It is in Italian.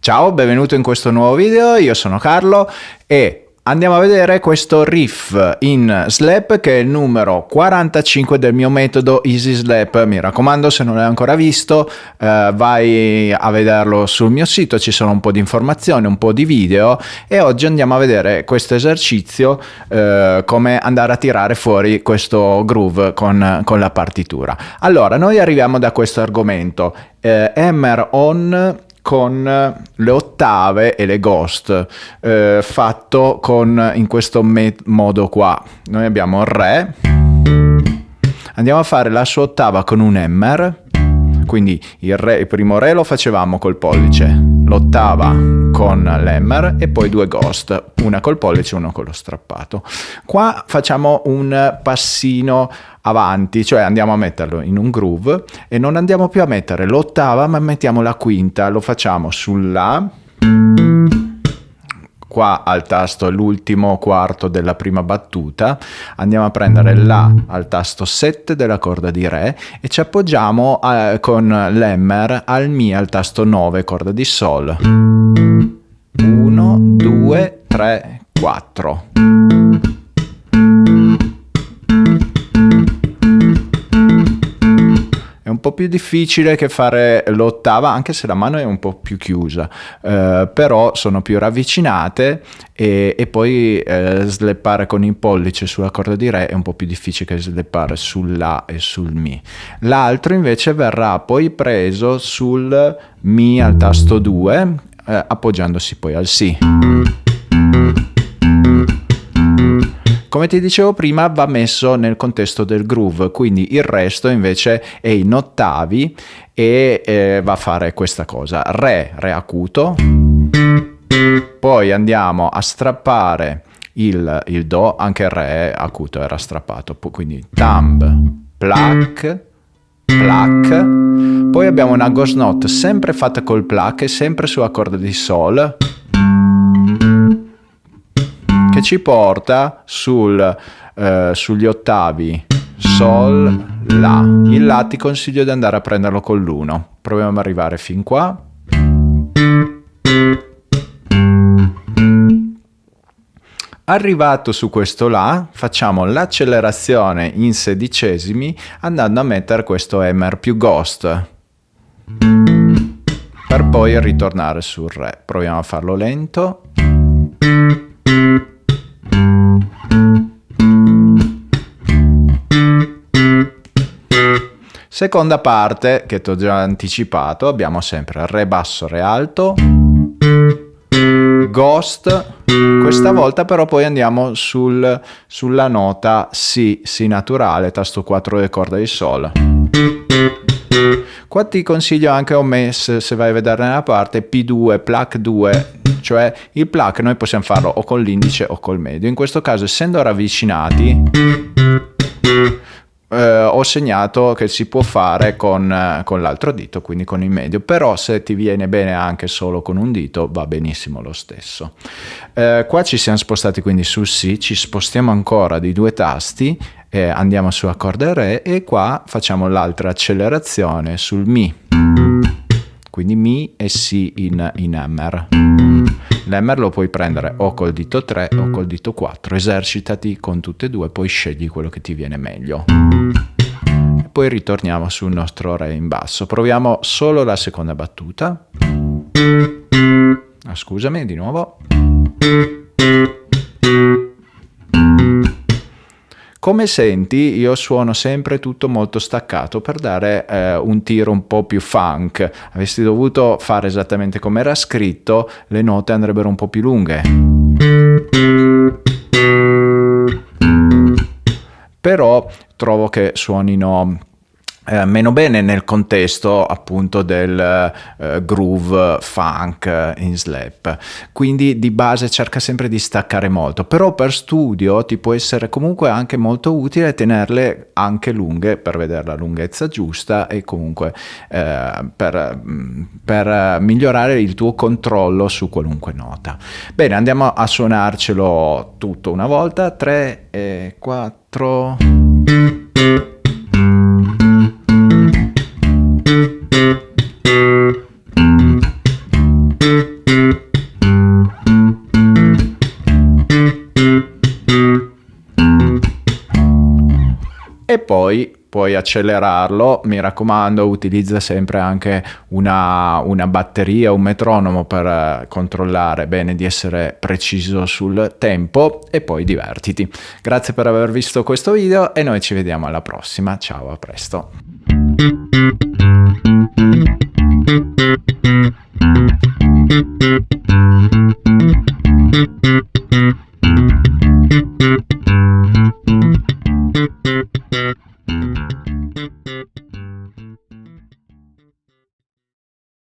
Ciao, benvenuto in questo nuovo video, io sono Carlo e Andiamo a vedere questo riff in slap che è il numero 45 del mio metodo Easy Slap. Mi raccomando, se non l'hai ancora visto, eh, vai a vederlo sul mio sito, ci sono un po' di informazioni, un po' di video e oggi andiamo a vedere questo esercizio, eh, come andare a tirare fuori questo groove con, con la partitura. Allora, noi arriviamo da questo argomento, eh, hammer on con le ottave e le ghost eh, fatto con in questo modo qua. Noi abbiamo re. Andiamo a fare la sua ottava con un hammer. Quindi il, re, il primo re lo facevamo col pollice l'ottava con l'hammer e poi due ghost una col pollice e uno con lo strappato. Qua facciamo un passino avanti, cioè andiamo a metterlo in un groove e non andiamo più a mettere l'ottava ma mettiamo la quinta, lo facciamo sulla qua al tasto l'ultimo quarto della prima battuta, andiamo a prendere La al tasto 7 della corda di Re e ci appoggiamo a, con l'Hammer al Mi al tasto 9 corda di Sol. 1, 2, 3, 4. Po' più difficile che fare l'ottava, anche se la mano è un po' più chiusa, eh, però sono più ravvicinate e, e poi eh, sleppare con il pollice sulla corda di Re è un po' più difficile che sleppare sul La e sul Mi. L'altro invece verrà poi preso sul Mi al tasto 2, eh, appoggiandosi poi al Si. Come ti dicevo prima va messo nel contesto del groove, quindi il resto invece è in ottavi e eh, va a fare questa cosa. Re, Re acuto, poi andiamo a strappare il, il Do, anche Re acuto era strappato, quindi Thumb, Pluck, Pluck, poi abbiamo una ghost note sempre fatta col Pluck e sempre sulla corda di Sol, ci porta sul, eh, sugli ottavi Sol, La. Il La ti consiglio di andare a prenderlo con l'uno. Proviamo ad arrivare fin qua. Arrivato su questo La, facciamo l'accelerazione in sedicesimi andando a mettere questo Hammer più Ghost per poi ritornare sul Re. Proviamo a farlo lento. Seconda parte, che ti ho già anticipato, abbiamo sempre Re basso, Re alto, Ghost, questa volta però poi andiamo sul, sulla nota Si, Si naturale, tasto 4 delle corde di Sol. Qua ti consiglio anche ho messo, se vai a vedere nella parte, P2, pluck 2, cioè il pluck noi possiamo farlo o con l'indice o col medio. In questo caso essendo ravvicinati eh, ho segnato che si può fare con, eh, con l'altro dito, quindi con il medio, però se ti viene bene anche solo con un dito va benissimo lo stesso. Eh, qua ci siamo spostati quindi sul Si, ci spostiamo ancora di due tasti, eh, andiamo sulla corda Re e qua facciamo l'altra accelerazione sul Mi, quindi Mi e Si in, in Hammer. L'hammer lo puoi prendere o col dito 3 o col dito 4, esercitati con tutte e due, poi scegli quello che ti viene meglio. E poi ritorniamo sul nostro re in basso, proviamo solo la seconda battuta. Ah, scusami, di nuovo. Come senti io suono sempre tutto molto staccato per dare eh, un tiro un po' più funk. Avessi dovuto fare esattamente come era scritto, le note andrebbero un po' più lunghe. Però trovo che suonino eh, meno bene nel contesto appunto del eh, groove funk in slap. Quindi di base cerca sempre di staccare molto. Però per studio ti può essere comunque anche molto utile tenerle anche lunghe per vedere la lunghezza giusta e comunque eh, per, mm, per migliorare il tuo controllo su qualunque nota. Bene andiamo a suonarcelo tutto una volta. 3 e 4 poi puoi accelerarlo, mi raccomando utilizza sempre anche una, una, batteria, un metronomo per eh, controllare bene di essere preciso sul tempo e poi divertiti. Grazie per aver visto questo video e noi ci vediamo alla prossima, ciao a presto.